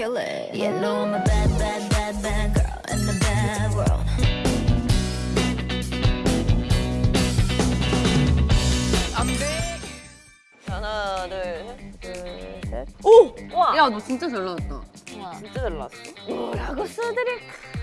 kill it. You know I'm a bad, bad, bad, bad girl in the bad world. 하나, 둘, 셋. 둘, 셋. 오! 와! 야, 너 진짜 잘 나왔다. 와. 진짜 잘 나왔어. 뭐라고 써드릴까?